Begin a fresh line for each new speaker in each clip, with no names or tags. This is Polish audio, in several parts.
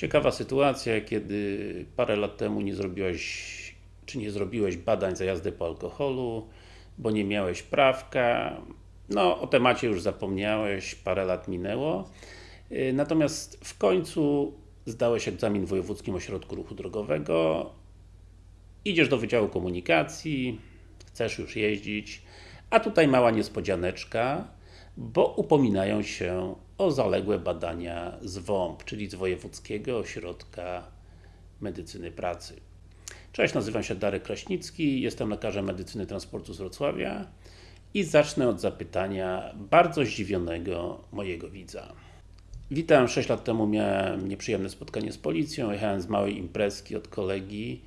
Ciekawa sytuacja, kiedy parę lat temu nie zrobiłeś, czy nie zrobiłeś badań za jazdę po alkoholu, bo nie miałeś prawka. No, o temacie już zapomniałeś, parę lat minęło. Y, natomiast w końcu zdałeś egzamin w Wojewódzkim Ośrodku Ruchu Drogowego, idziesz do Wydziału Komunikacji, chcesz już jeździć, a tutaj mała niespodzianeczka, bo upominają się o zaległe badania z WOMP, czyli z Wojewódzkiego Ośrodka Medycyny Pracy. Cześć, nazywam się Darek Kraśnicki, jestem lekarzem medycyny transportu z Wrocławia i zacznę od zapytania bardzo zdziwionego mojego widza. Witam, 6 lat temu miałem nieprzyjemne spotkanie z policją, jechałem z małej imprezki od kolegi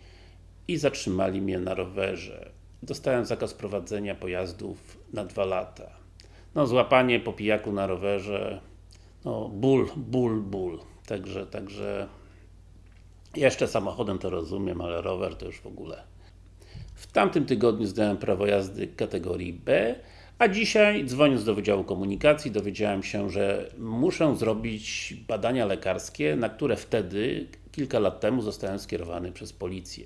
i zatrzymali mnie na rowerze. Dostałem zakaz prowadzenia pojazdów na dwa lata. No, złapanie po pijaku na rowerze, no, ból, ból, ból. Także, także jeszcze samochodem to rozumiem, ale rower to już w ogóle. W tamtym tygodniu zdałem prawo jazdy kategorii B, a dzisiaj, dzwoniąc do Wydziału Komunikacji, dowiedziałem się, że muszę zrobić badania lekarskie, na które wtedy, kilka lat temu, zostałem skierowany przez policję.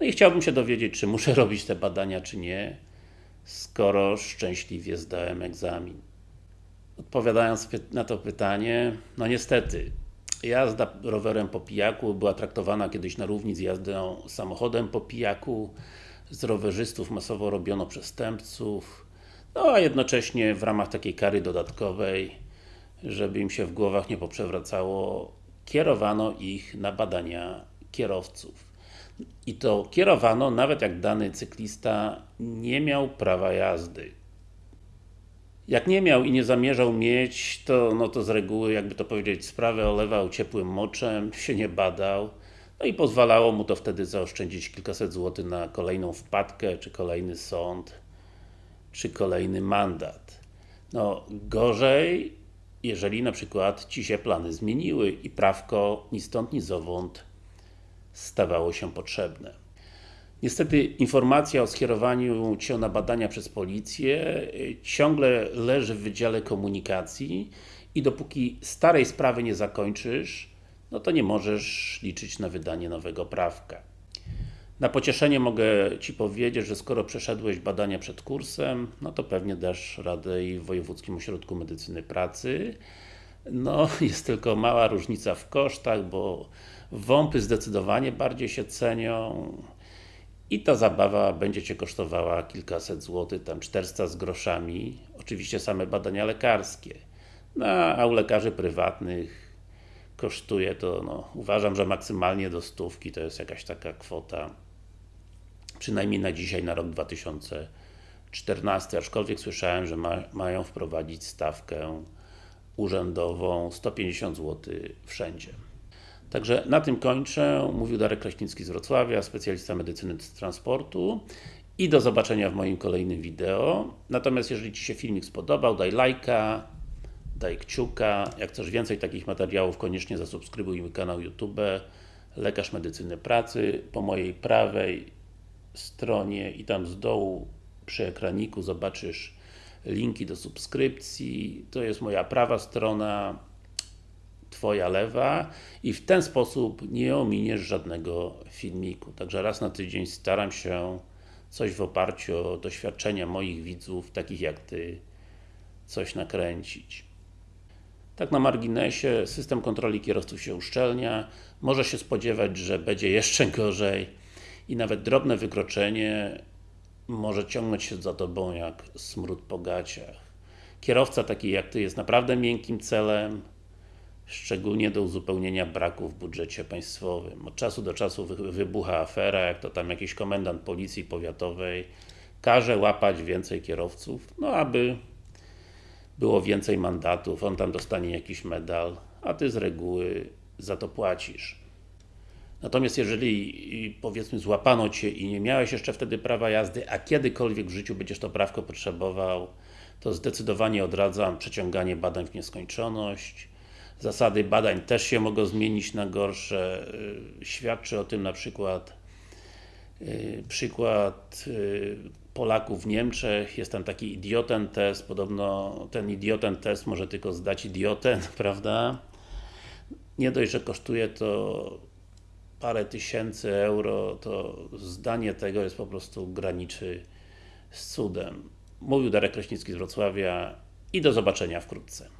No i chciałbym się dowiedzieć, czy muszę robić te badania, czy nie, skoro szczęśliwie zdałem egzamin. Odpowiadając na to pytanie, no niestety, jazda rowerem po pijaku była traktowana kiedyś na równi z jazdą samochodem po pijaku, z rowerzystów masowo robiono przestępców, no a jednocześnie w ramach takiej kary dodatkowej, żeby im się w głowach nie poprzewracało, kierowano ich na badania kierowców. I to kierowano nawet jak dany cyklista nie miał prawa jazdy. Jak nie miał i nie zamierzał mieć, to, no to z reguły, jakby to powiedzieć, sprawę olewał ciepłym moczem, się nie badał, no i pozwalało mu to wtedy zaoszczędzić kilkaset złotych na kolejną wpadkę, czy kolejny sąd, czy kolejny mandat. No, gorzej, jeżeli na przykład Ci się plany zmieniły i prawko ni stąd, ni zowąd stawało się potrzebne. Niestety informacja o skierowaniu Cię na badania przez policję y, ciągle leży w Wydziale Komunikacji i dopóki starej sprawy nie zakończysz, no to nie możesz liczyć na wydanie nowego prawka. Na pocieszenie mogę Ci powiedzieć, że skoro przeszedłeś badania przed kursem, no to pewnie dasz radę i w Wojewódzkim Ośrodku Medycyny Pracy. No, jest tylko mała różnica w kosztach, bo WOMPy zdecydowanie bardziej się cenią i ta zabawa będzie Cię kosztowała kilkaset złotych, tam 400 z groszami, oczywiście same badania lekarskie. No, a u lekarzy prywatnych kosztuje to, no, uważam, że maksymalnie do stówki to jest jakaś taka kwota przynajmniej na dzisiaj, na rok 2014, aczkolwiek słyszałem, że ma, mają wprowadzić stawkę urzędową 150 zł wszędzie. Także na tym kończę. Mówił Darek Kraśnicki z Wrocławia, specjalista medycyny transportu i do zobaczenia w moim kolejnym wideo. Natomiast jeżeli Ci się filmik spodobał, daj lajka, daj kciuka. Jak chcesz więcej takich materiałów, koniecznie zasubskrybuj mój kanał YouTube Lekarz Medycyny Pracy. Po mojej prawej stronie i tam z dołu przy ekraniku zobaczysz linki do subskrypcji. To jest moja prawa strona, Twoja lewa i w ten sposób nie ominiesz żadnego filmiku. Także raz na tydzień staram się coś w oparciu o doświadczenia moich widzów, takich jak Ty, coś nakręcić. Tak na marginesie, system kontroli kierowców się uszczelnia, może się spodziewać, że będzie jeszcze gorzej i nawet drobne wykroczenie może ciągnąć się za Tobą jak smród po gaciach. Kierowca taki jak Ty jest naprawdę miękkim celem, szczególnie do uzupełnienia braku w budżecie państwowym. Od czasu do czasu wybucha afera, jak to tam jakiś komendant policji powiatowej każe łapać więcej kierowców, no aby było więcej mandatów, on tam dostanie jakiś medal, a Ty z reguły za to płacisz. Natomiast jeżeli powiedzmy złapano Cię i nie miałeś jeszcze wtedy prawa jazdy, a kiedykolwiek w życiu będziesz to prawko potrzebował, to zdecydowanie odradzam przeciąganie badań w nieskończoność. Zasady badań też się mogą zmienić na gorsze. Y, świadczy o tym na przykład y, przykład y, Polaków w Niemczech, jest tam taki idioten test, podobno ten idioten test może tylko zdać idioten, prawda? nie dość, że kosztuje to parę tysięcy euro, to zdanie tego jest po prostu graniczy z cudem. Mówił Darek Kraśnicki z Wrocławia i do zobaczenia wkrótce.